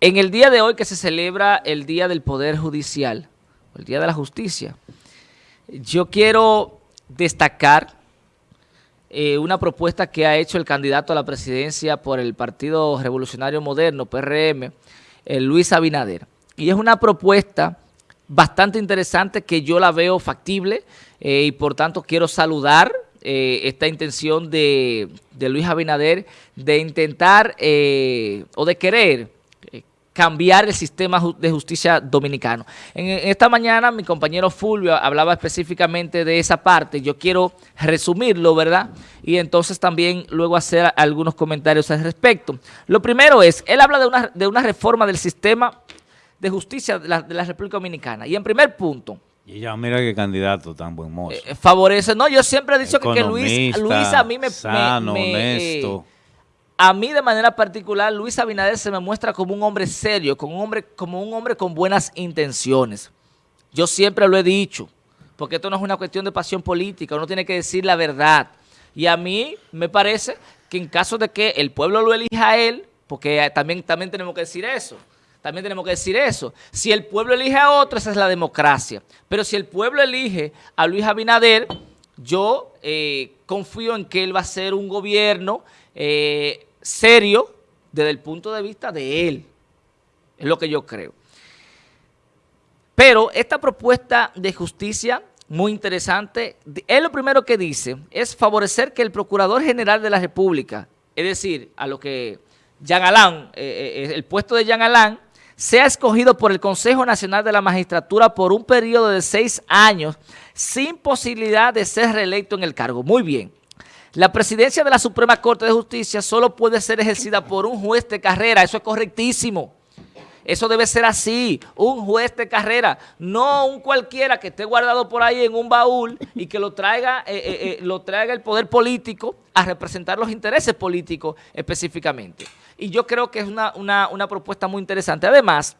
En el día de hoy que se celebra el Día del Poder Judicial, el Día de la Justicia, yo quiero destacar eh, una propuesta que ha hecho el candidato a la presidencia por el Partido Revolucionario Moderno, PRM, eh, Luis Abinader. Y es una propuesta bastante interesante que yo la veo factible eh, y por tanto quiero saludar esta intención de, de, Luis Abinader de intentar o de querer cambiar el sistema de justicia dominicano. En, esta mañana mi compañero Fulvio hablaba específicamente de esa parte, yo quiero resumirlo, ¿verdad? Y entonces también luego hacer algunos comentarios al respecto. Lo primero es, él habla de una, de una reforma del sistema de justicia de la, República Dominicana. Y en primer punto, y ya mira qué candidato tan buen mozo. Eh, favorece, no, yo siempre he dicho que, Luis, Luis a mí me... Sano, honesto. A mí de manera particular, Luis Abinader se me muestra como un hombre serio, como un hombre, como un hombre con buenas intenciones. Yo siempre lo he dicho, porque esto no es una cuestión de pasión política, uno tiene que decir la verdad. Y a mí me parece que en caso de que el pueblo lo elija a él, porque también, también tenemos que decir eso, también tenemos que decir eso. Si el pueblo elige a otro, esa es la democracia. Pero si el pueblo elige a Luis Abinader, yo eh, confío en que él va a ser un gobierno eh, serio desde el punto de vista de él. Es lo que yo creo. Pero esta propuesta de justicia, muy interesante, él lo primero que dice es favorecer que el Procurador General de la República, es decir, a lo que Jean Alain, eh, eh, el puesto de Jean Alain, sea escogido por el Consejo Nacional de la Magistratura por un periodo de seis años sin posibilidad de ser reelecto en el cargo. Muy bien. La presidencia de la Suprema Corte de Justicia solo puede ser ejercida por un juez de carrera. Eso es correctísimo. Eso debe ser así, un juez de carrera, no un cualquiera que esté guardado por ahí en un baúl y que lo traiga, eh, eh, eh, lo traiga el poder político a representar los intereses políticos específicamente. Y yo creo que es una, una propuesta muy interesante. Además,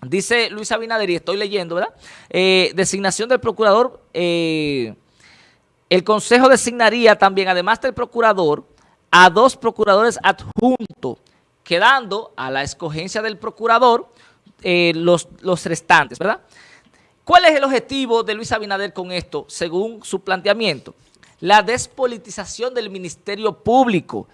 dice Luis Abinader, y estoy leyendo, ¿verdad? designación del procurador el Consejo designaría también, además del procurador, a dos procuradores adjuntos, quedando a la escogencia del procurador eh, los, los restantes, ¿verdad? ¿Cuál es el objetivo de Luis Abinader con esto, según su planteamiento? La despolitización del Ministerio Público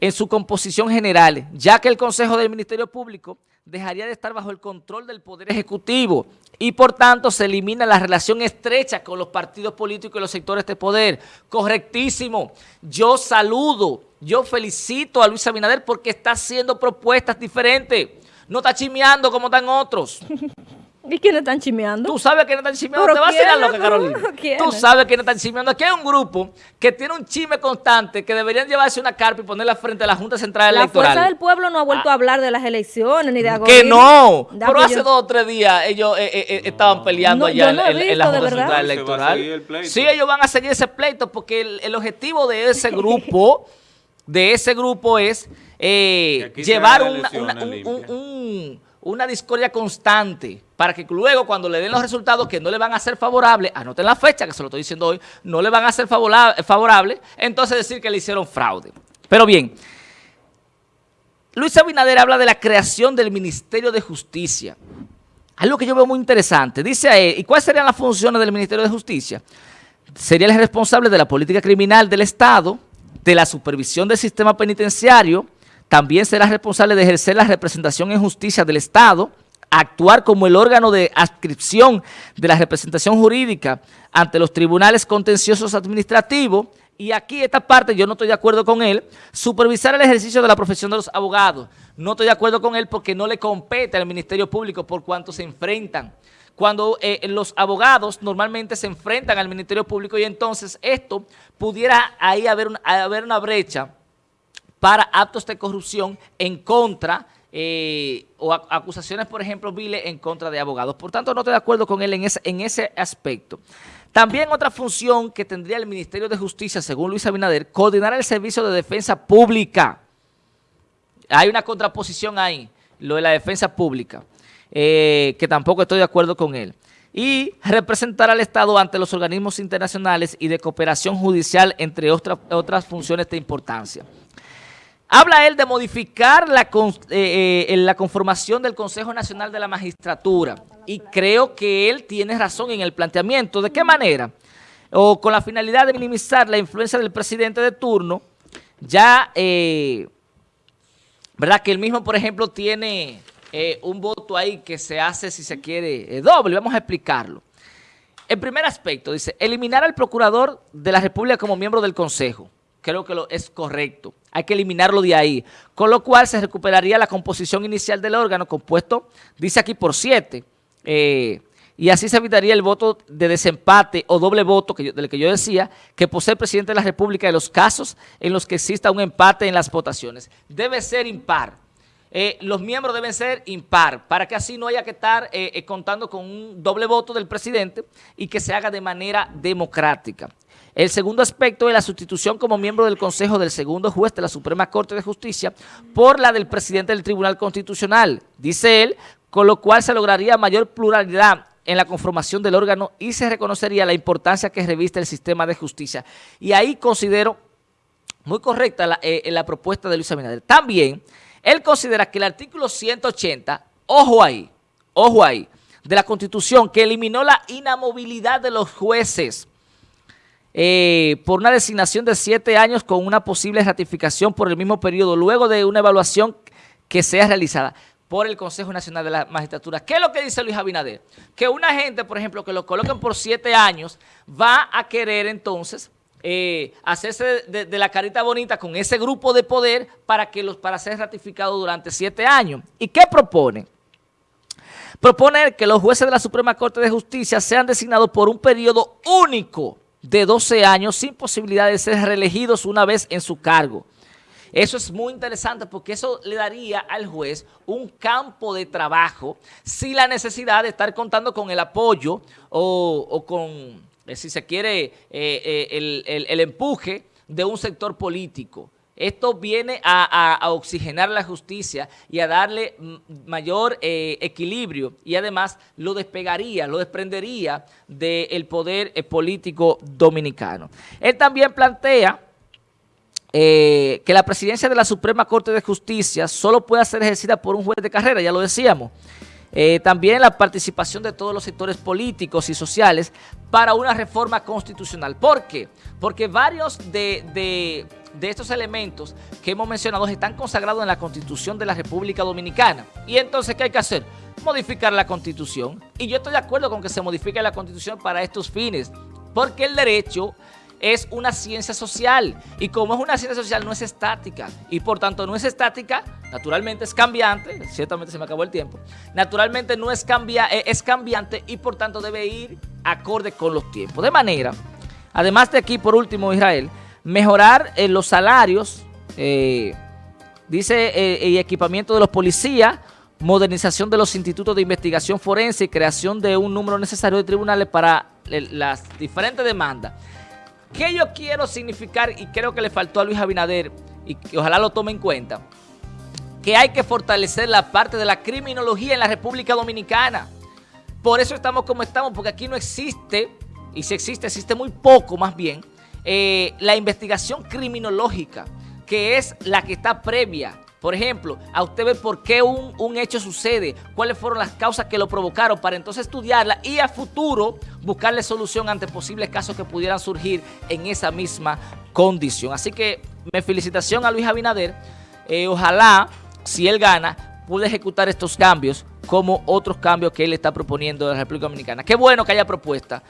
en su composición general, ya que el Consejo del Ministerio Público dejaría de estar bajo el control del Poder Ejecutivo y por tanto se elimina la relación estrecha con los partidos políticos y los sectores de poder. Correctísimo. Yo saludo, yo felicito a Luis Abinader porque está haciendo propuestas diferentes. No está chimeando como están otros. ¿Y quiénes están chimeando? Tú sabes quiénes están chimeando. Te va a hacer lo que Carolina. Tú sabes quiénes están chimeando. Aquí hay un grupo que tiene un chisme constante que deberían llevarse una carpa y ponerla frente a la Junta Central Electoral. La Fuerza del Pueblo no ha vuelto a ah. hablar de las elecciones ni de algo. Que no. Pero hace dos o tres días ellos eh, eh, eh, estaban peleando allá en, la Junta Central Electoral. Sí, ellos van a seguir ese pleito porque el, objetivo de ese grupo, de ese grupo es llevar un una discordia constante para que luego cuando le den los resultados que no le van a ser favorables, anoten la fecha que se lo estoy diciendo hoy, no le van a ser favorables, entonces decir que le hicieron fraude. Pero bien, Luis Abinader habla de la creación del Ministerio de Justicia. Algo que yo veo muy interesante. Dice a él, ¿y cuáles serían las funciones del Ministerio de Justicia? Sería el responsable de la política criminal del Estado, de la supervisión del sistema penitenciario, también será responsable de ejercer la representación en justicia del Estado, actuar como el órgano de adscripción de la representación jurídica ante los tribunales contenciosos administrativos, y aquí esta parte yo no estoy de acuerdo con él, supervisar el ejercicio de la profesión de los abogados. No estoy de acuerdo con él porque no le compete al Ministerio Público por cuanto se enfrentan. Cuando eh, los abogados normalmente se enfrentan al Ministerio Público y entonces esto pudiera ahí haber, haber una brecha para actos de corrupción en contra eh, o acusaciones, por ejemplo, viles en contra de abogados. Por tanto, no estoy de acuerdo con él en ese, en ese aspecto. También otra función que tendría el Ministerio de Justicia, según Luis Abinader, coordinar el servicio de defensa pública. Hay una contraposición ahí, lo de la defensa pública, eh, que tampoco estoy de acuerdo con él. Y representar al Estado ante los organismos internacionales y de cooperación judicial, entre otras, otras funciones de importancia. Habla él de modificar la, eh, eh, la conformación del Consejo Nacional de la Magistratura y creo que él tiene razón en el planteamiento. ¿De qué manera? O con la finalidad de minimizar la influencia del presidente de turno, ya, eh, ¿verdad? Que él mismo, por ejemplo, tiene un voto ahí que se hace, si se quiere, doble. Vamos a explicarlo. El primer aspecto, dice, eliminar al procurador de la República como miembro del Consejo creo que lo, es correcto. Hay que eliminarlo de ahí. Con lo cual se recuperaría la composición inicial del órgano compuesto, dice aquí, por siete. Eh, y así se evitaría el voto de desempate o doble voto del que yo decía, que posee el presidente de la República en los casos en los que exista un empate en las votaciones. Debe ser impar. Eh, los miembros deben ser impar, para que así no haya que estar eh, contando con un doble voto del presidente y que se haga de manera democrática. El segundo aspecto es la sustitución como miembro del Consejo del segundo juez de la Suprema Corte de Justicia por la del presidente del Tribunal Constitucional, dice él, con lo cual se lograría mayor pluralidad en la conformación del órgano y se reconocería la importancia que reviste el sistema de justicia. Y ahí considero muy correcta la, eh, la propuesta de Luis Abinader. También, él considera que el artículo 180, ojo ahí, ojo ahí, de la Constitución, que eliminó la inamovilidad de los jueces, eh, por una designación de siete años con una posible ratificación por el mismo periodo, luego de una evaluación que sea realizada por el Consejo Nacional de la Magistratura. ¿Qué es lo que dice Luis Abinader? Que una gente, por ejemplo, que lo coloquen por siete años, va a querer entonces eh, hacerse de, la carita bonita con ese grupo de poder para, que los, para ser ratificado durante siete años. ¿Y qué propone? Proponer que los jueces de la Suprema Corte de Justicia sean designados por un periodo único de 12 años sin posibilidad de ser reelegidos una vez en su cargo. Eso es muy interesante porque eso le daría al juez un campo de trabajo sin la necesidad de estar contando con el apoyo o, con, eh, si se quiere, eh, eh, el empuje de un sector político. Esto viene a, oxigenar la justicia y a darle mayor eh, equilibrio y además lo despegaría, lo desprendería del poder eh, político dominicano. Él también plantea eh, que la presidencia de la Suprema Corte de Justicia solo puede ser ejercida por un juez de carrera, ya lo decíamos. También la participación de todos los sectores políticos y sociales para una reforma constitucional. ¿Por qué? Porque varios de de estos elementos que hemos mencionado están consagrados en la Constitución de la República Dominicana. Y entonces, ¿qué hay que hacer? Modificar la Constitución. Y yo estoy de acuerdo con que se modifique la Constitución para estos fines, porque el derecho es una ciencia social y como es una ciencia social no es estática y por tanto no es estática, naturalmente es cambiante, ciertamente se me acabó el tiempo, naturalmente no es, cambia, eh, es cambiante y por tanto debe ir acorde con los tiempos. De manera, además de aquí por último Israel, mejorar eh, los salarios, eh, dice, eh, y equipamiento de los policías, modernización de los institutos de investigación forense y creación de un número necesario de tribunales para las diferentes demandas. ¿Qué yo quiero significar y creo que le faltó a Luis Abinader y que ojalá lo tome en cuenta? Que hay que fortalecer la parte de la criminología en la República Dominicana. Por eso estamos como estamos, porque aquí no existe, y si existe, existe muy poco más bien, eh, la investigación criminológica, que es la que está previa. Por ejemplo, a usted ver por qué un, un, hecho sucede, cuáles fueron las causas que lo provocaron, para entonces estudiarla y a futuro buscarle solución ante posibles casos que pudieran surgir en esa misma condición. Así que me felicitación a Luis Abinader. Eh, ojalá, si él gana, pueda ejecutar estos cambios como otros cambios que él está proponiendo en la República Dominicana. Qué bueno que haya propuesta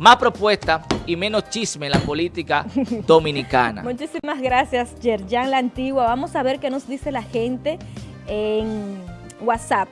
más propuesta y menos chisme en la política dominicana. Muchísimas gracias, Yerjan La Antigua. Vamos a ver qué nos dice la gente en WhatsApp.